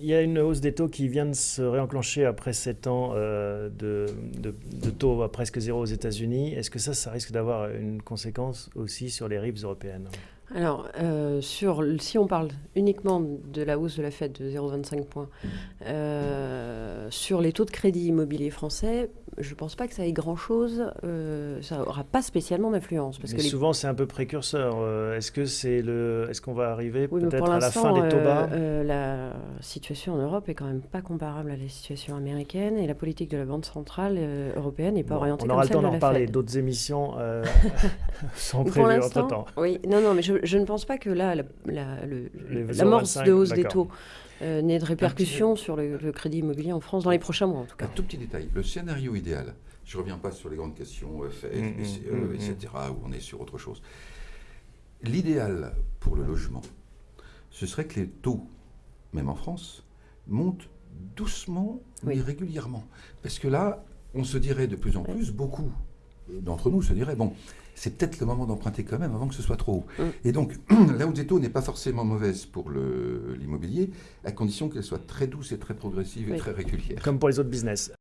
Il y a une hausse des taux qui vient de se réenclencher après 7 ans euh, de, taux à presque zéro aux États-Unis. Est-ce que ça, ça risque d'avoir une conséquence aussi sur les rives européennes? Alors, euh, sur, si on parle uniquement de la hausse de la Fed de 0,25 points, euh, sur les taux de crédit immobilier français, je ne pense pas que ça ait grand-chose, euh, ça n'aura pas spécialement d'influence. Parce Mais que souvent, c'est un peu précurseur. Euh, est-ce que c'est le, est-ce qu'on va arriver peut-être à la fin des taux bas? euh, La situation en Europe est quand même pas comparable à la situation américaine et la politique de la Banque centrale européenne n'est pas orientée comme celle On aura le temps d'en parler. D'autres émissions sont prévues entre-temps. Oui, non, non, mais je, je, ne pense pas que là, l'amorce la, de hausse des taux euh, n'ait de répercussions sur le, crédit immobilier en France dans les prochains mois en tout cas. Un tout petit détail, le scénario idéal, je ne reviens pas sur les grandes questions euh, FF, mmh, BCE, mmh, etc., où on est sur autre chose. L'idéal pour le logement, ce serait que les taux, même en France, montent doucement mais régulièrement. Parce que là, on se dirait de plus en plus, beaucoup d'entre nous se diraient, bon, c'est peut-être le moment d'emprunter quand même avant que ce soit trop haut. Mm. Et donc, la hausse des taux n'est pas forcément mauvaise pour l'immobilier, à condition qu'elle soit très douce et très progressive et très régulière. Comme pour les autres business.